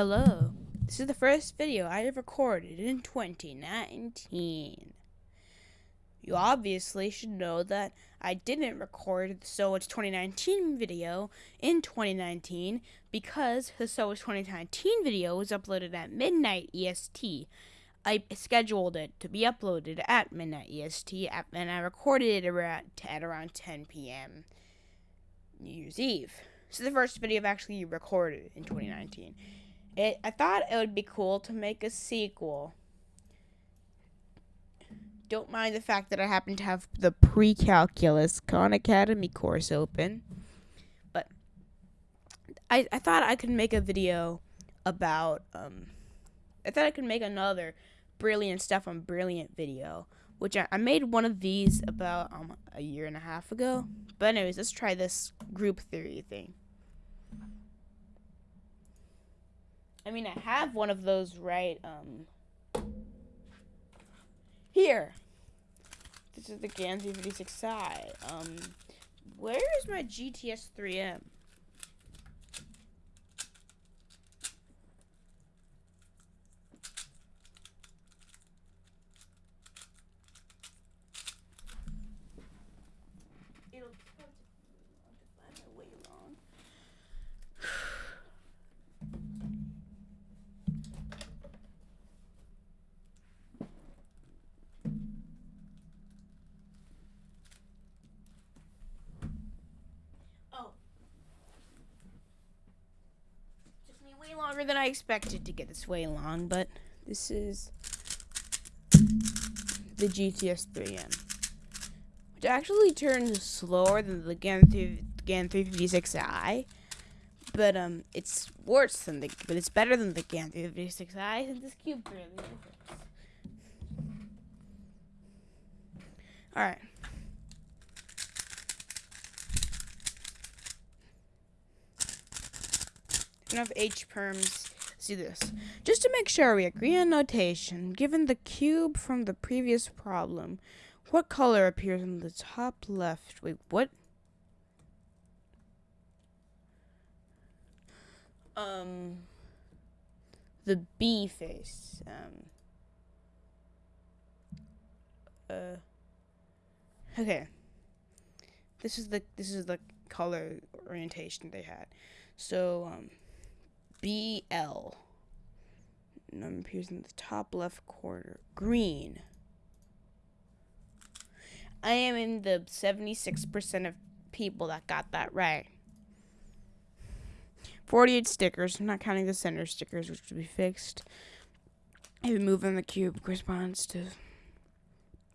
Hello. This is the first video I have recorded in 2019. You obviously should know that I didn't record the So It's 2019 video in 2019 because the So It's 2019 video was uploaded at midnight EST. I scheduled it to be uploaded at midnight EST and I recorded it at around 10 p.m. New Year's Eve. So the first video I've actually recorded in 2019. It, I thought it would be cool to make a sequel. Don't mind the fact that I happen to have the pre-calculus Khan Academy course open. But I, I thought I could make a video about um I thought I could make another brilliant stuff on brilliant video. Which I, I made one of these about um a year and a half ago. But anyways, let's try this group theory thing. I mean, I have one of those right um here. This is the GAN 356i. Um, where is my GTS 3M? way longer than I expected to get this way long, but this is the GTS 3M, which actually turns slower than the GAN 3 GAN 356i. But um, it's worse than the, but it's better than the GAN 356i since this cube barely All right. Enough H perms. See this. Just to make sure we agree on notation, given the cube from the previous problem, what color appears in the top left? Wait, what? Um, the B face. Um, uh, okay. This is the this is the color orientation they had. So um, BL. Number appears in the top left corner. Green. I am in the 76% of people that got that right. 48 stickers, I'm not counting the center stickers, which will be fixed. If move in the cube corresponds to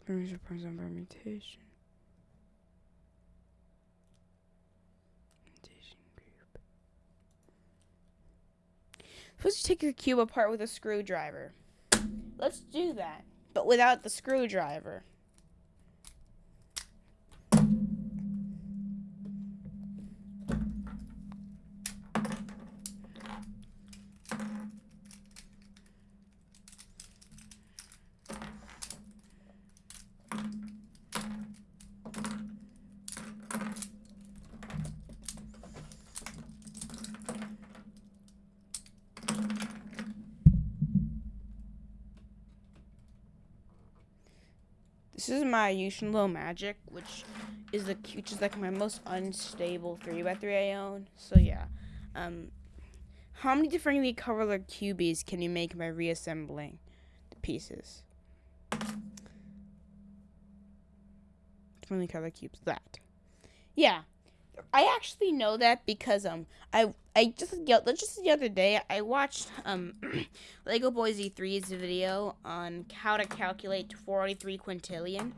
permutation. Suppose you take your cube apart with a screwdriver. Let's do that, but without the screwdriver. This is my YuXin Low Magic, which is the which is like my most unstable three x three I own. So yeah, um, how many differently colored cubies can you make by reassembling the pieces? Differently colored cubes. That. Yeah, I actually know that because um I I just just the other day I watched um Lego Boy Z3's video on how to calculate 483 quintillion.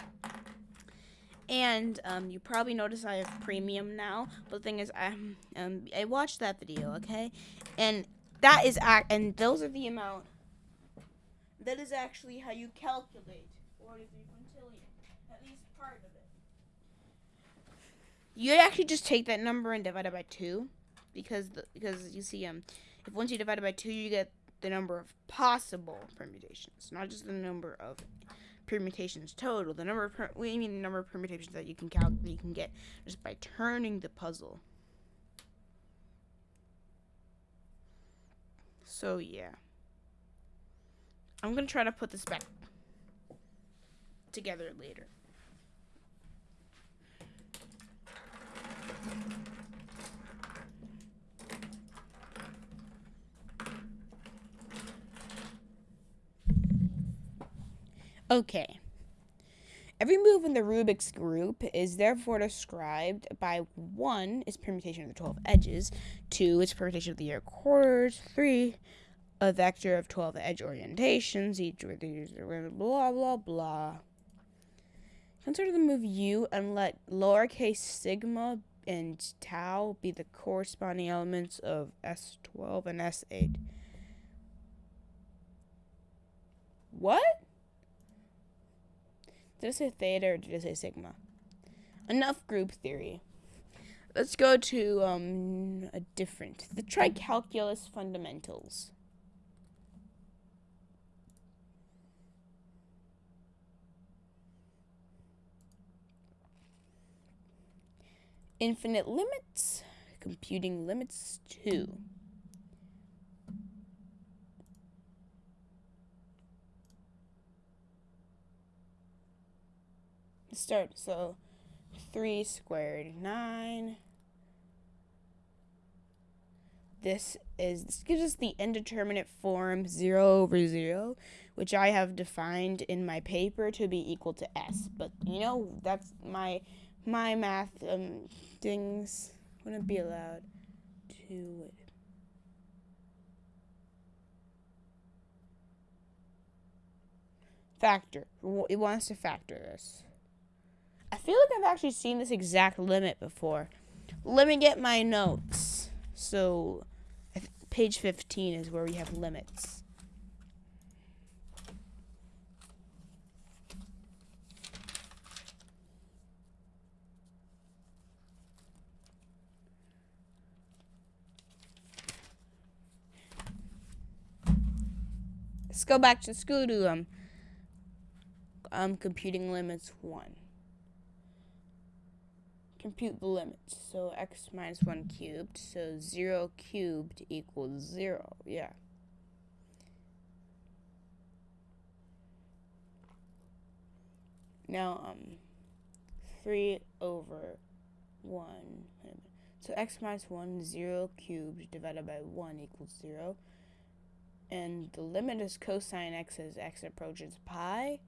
And um, you probably notice I have premium now. But the thing is, I um I watched that video, okay, and that is act and those are the amount. That is actually how you calculate 483 quintillion, at least part of it you actually just take that number and divide it by two, because the, because you see um if once you divide it by two you get the number of possible permutations, not just the number of permutations total. The number of we mean the number of permutations that you can calculate you can get just by turning the puzzle. So, yeah. I'm going to try to put this back together later. Okay. Every move in the Rubik's group is therefore described by 1 its permutation of the 12 edges, 2 its permutation of the air quarters, 3 a vector of 12 edge orientations, each with these blah blah blah. Consider the move u and let lowercase sigma and tau be the corresponding elements of S12 and S8. What? Did I say theta or did I say sigma? Enough group theory. Let's go to um, a different. The tricalculus fundamentals. Infinite limits, computing limits 2. start. So 3 squared, 9. This is this gives us the indeterminate form 0 over 0, which I have defined in my paper to be equal to s. But you know, that's my my math um things wouldn't be allowed to factor. It wants to factor this. I feel like I've actually seen this exact limit before. Let me get my notes. So, page 15 is where we have limits. Go back to school to um, um computing limits 1 compute the limits. So x minus 1 cubed, so 0 cubed equals 0, yeah. Now, um, 3 over 1, so x minus 1, 0 cubed divided by 1 equals 0. And the limit is cosine x as x approaches pi.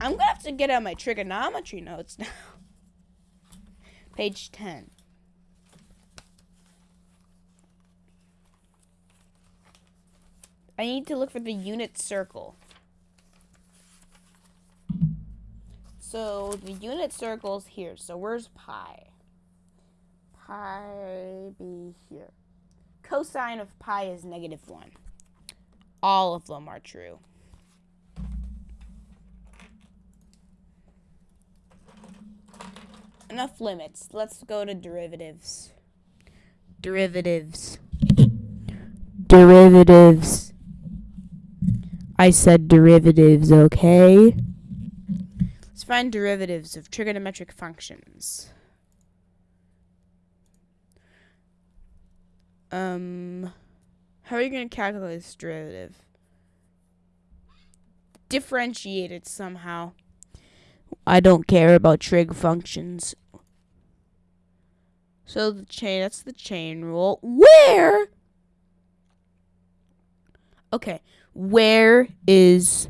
I'm gonna have to get out my trigonometry notes now. Page 10. I need to look for the unit circle. So the unit circle is here. So where's pi? Pi be here. Cosine of pi is negative 1. All of them are true. enough limits. Let's go to derivatives. Derivatives. Derivatives. I said derivatives, okay? Let's find derivatives of trigonometric functions. Um, how are you going to calculate this derivative? Differentiate it somehow. I don't care about trig functions. So the chain, that's the chain rule. Where? Okay, where is,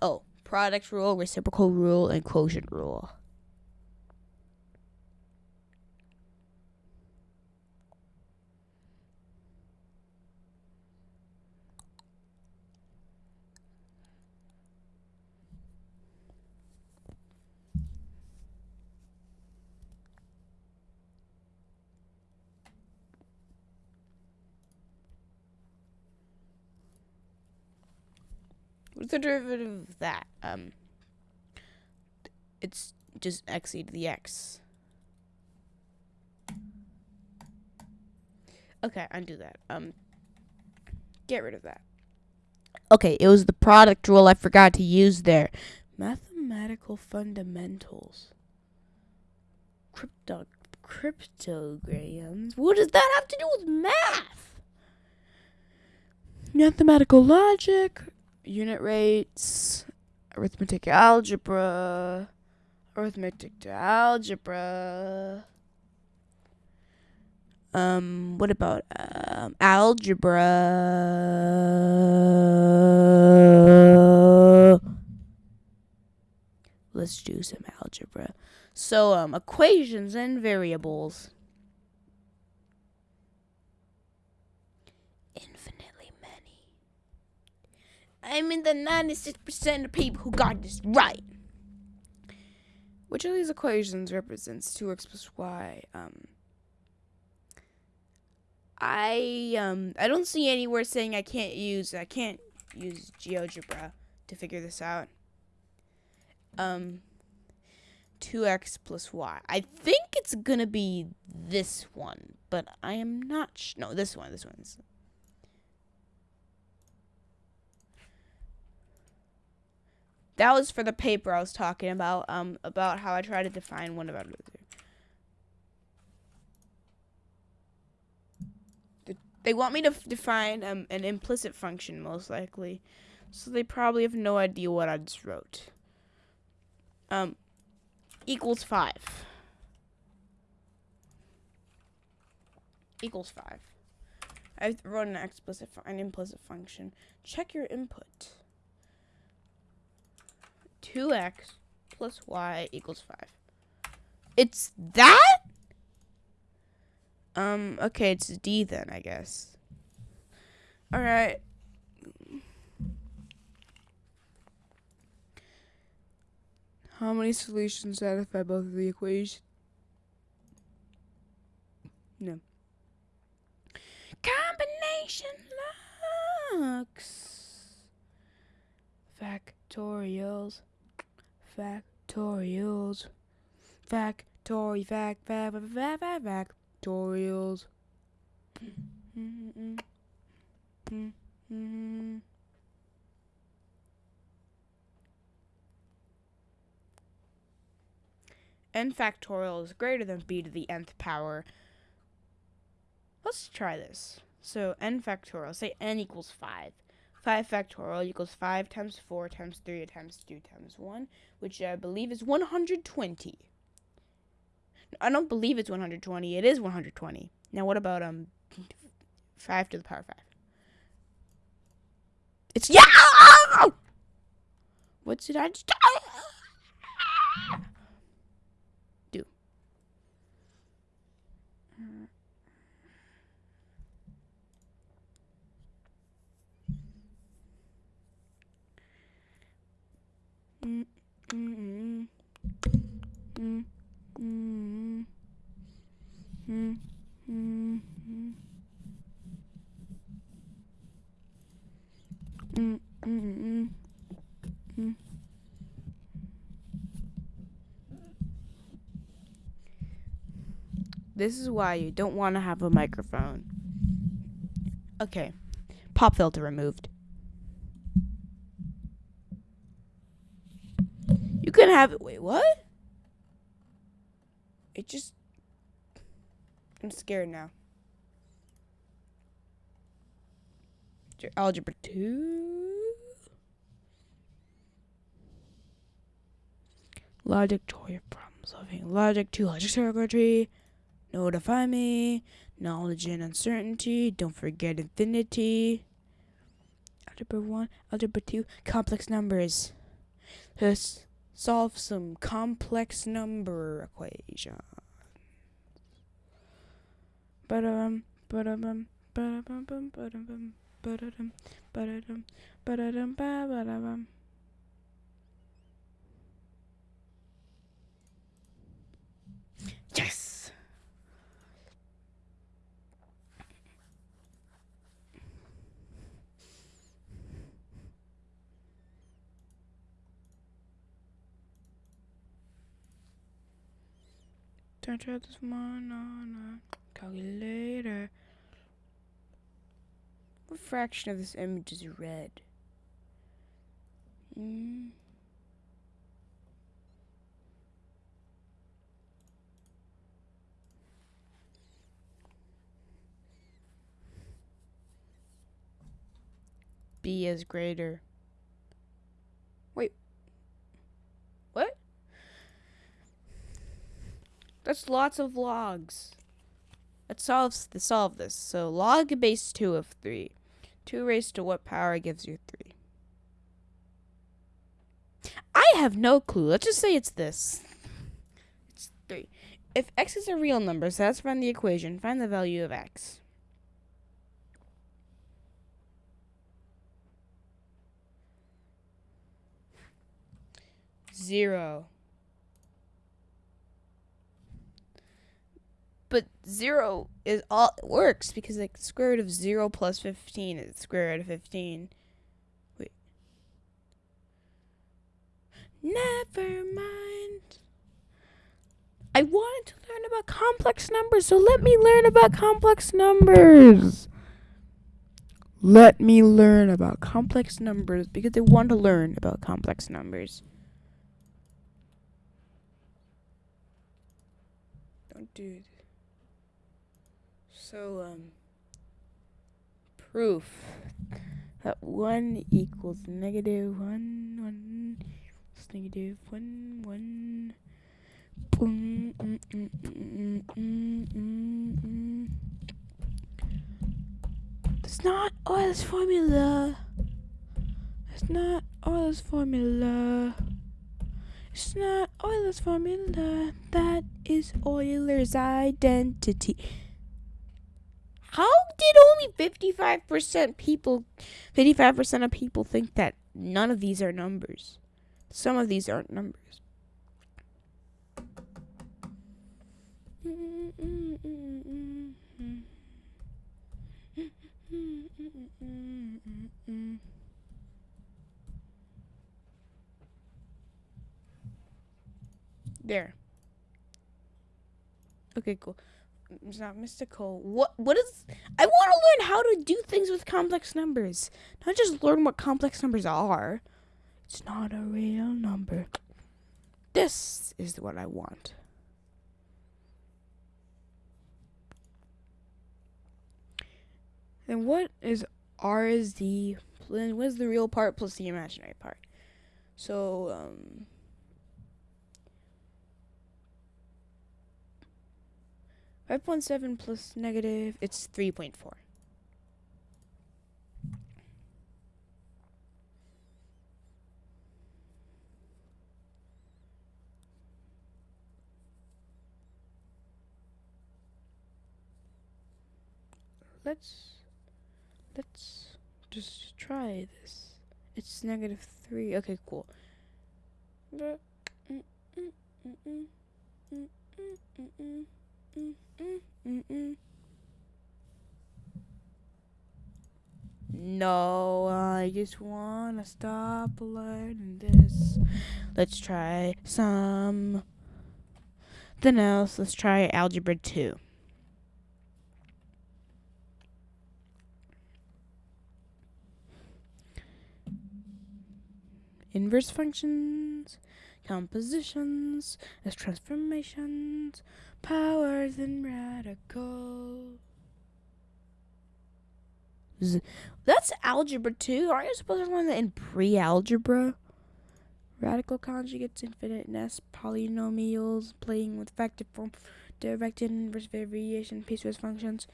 oh, product rule, reciprocal rule, and quotient rule. What's the derivative of that? Um, it's just x e to the x. Okay, undo that. Um, get rid of that. Okay, it was the product rule I forgot to use there. Mathematical fundamentals. Crypto cryptograms. What does that have to do with math? Mathematical logic, unit rates, arithmetic algebra, arithmetic to algebra. Um, what about um, algebra? Let's do some algebra. So, um, equations and variables. Infinitely many. I'm in the 96% of people who got this right. Which of these equations represents 2x plus y? Um, I um I don't see anywhere saying I can't use I can't use GeoGebra to figure this out. Um 2x plus y. I think it's gonna be this one, but I am not no this one, this one's That was for the paper I was talking about, um, about how I try to define one about another. They want me to define um, an implicit function, most likely. So they probably have no idea what I just wrote. Um, equals 5. Equals 5. I wrote an explicit, an implicit function. Check your input. 2x plus y equals 5. It's that? Um, okay, it's D then, I guess. Alright. How many solutions satisfy both of the equations? No. Combination looks. Factorials. Factorials. Factory, fact, fact, fact, fact, fact, fact tutorials. n factorial is greater than b to the nth power. Let's try this. So n factorial, say n equals 5. 5 factorial equals 5 times 4 times 3 times 2 times 1, which I believe is 120. I don't believe it's 120. It is 120. Now, what about um, five to the power five? It's yeah. What did I just Mm. This is why you don't want to have a microphone. Okay. Pop filter removed. You can have it. Wait, what? It just. I'm scared now. Algebra 2. Logic 2 problem solving. Logic 2. Logic circuitry. Notify me. Knowledge and uncertainty. Don't forget infinity. Algebra 1. Algebra 2. Complex numbers. This solve some complex number equations. But um, but um, but um, but um, but um, but um, but um, but um, Yes. gonna try this one on uh, a calculator. What fraction of this image is red? Hmm. B is greater. Wait, That's lots of logs. Let's solve, solve this. So log base 2 of 3. 2 raised to what power gives you 3? I have no clue. Let's just say it's this. It's 3. If x is a real number, so let's run the equation. Find the value of x. Zero. But zero is all it works because like the square root of zero plus fifteen is square root of fifteen. Wait. Never mind. I wanted to learn about complex numbers, so let me learn about complex numbers. Let me learn about complex numbers because I want to learn about complex numbers. Don't do it. So, um, proof that 1 equals negative 1, 1 equals negative 1, 1. Boom, mm, mm, mm, mm, mm, not Euler's formula. That's not Euler's formula. It's not Euler's formula. That is Euler's identity. How did only 55% people 55% of people think that none of these are numbers? Some of these aren't numbers. There. Okay, cool it's not mystical. What what is I want to learn how to do things with complex numbers. Not just learn what complex numbers are. It's not a real number. This is what I want. Then what is R is the then what is the real part plus the imaginary part? So um 5.7 plus negative, it's 3.4. Let's, let's just try this. It's negative 3. Okay, cool. Mm, mm, mm, no, I just wanna stop learning this. Let's try some. Then else, let's try algebra 2. Inverse functions, compositions, as transformations, powers and radicals. That's algebra 2. Aren't you supposed to learn that in pre-algebra? Radical conjugates, infiniteness, polynomials, playing with vector form, directed inverse variation, piecewise functions.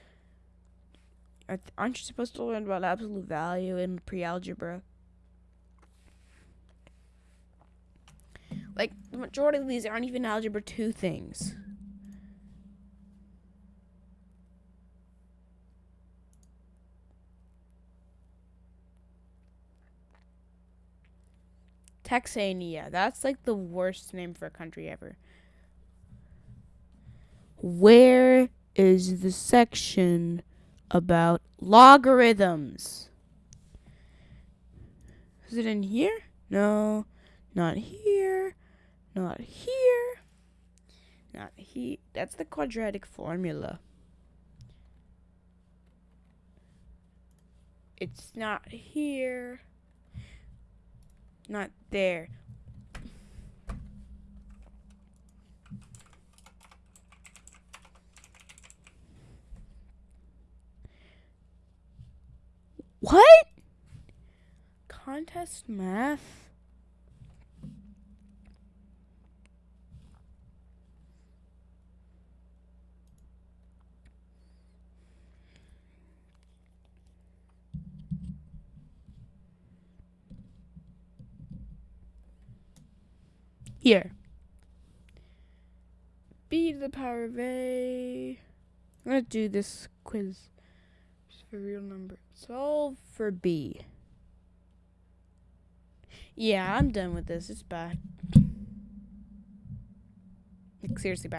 Aren't you supposed to learn about absolute value in pre-algebra? Like, the majority of these aren't even algebra 2 things. Texania. That's like the worst name for a country ever. Where is the section about logarithms? Is it in here? No, not here. Not here. Not here. That's the quadratic formula. It's not here not there. What? Contest math. Here. b to the power of a. I'm going to do this quiz for real number. Solve for b. Yeah, I'm done with this. It's bad. Like, seriously bad.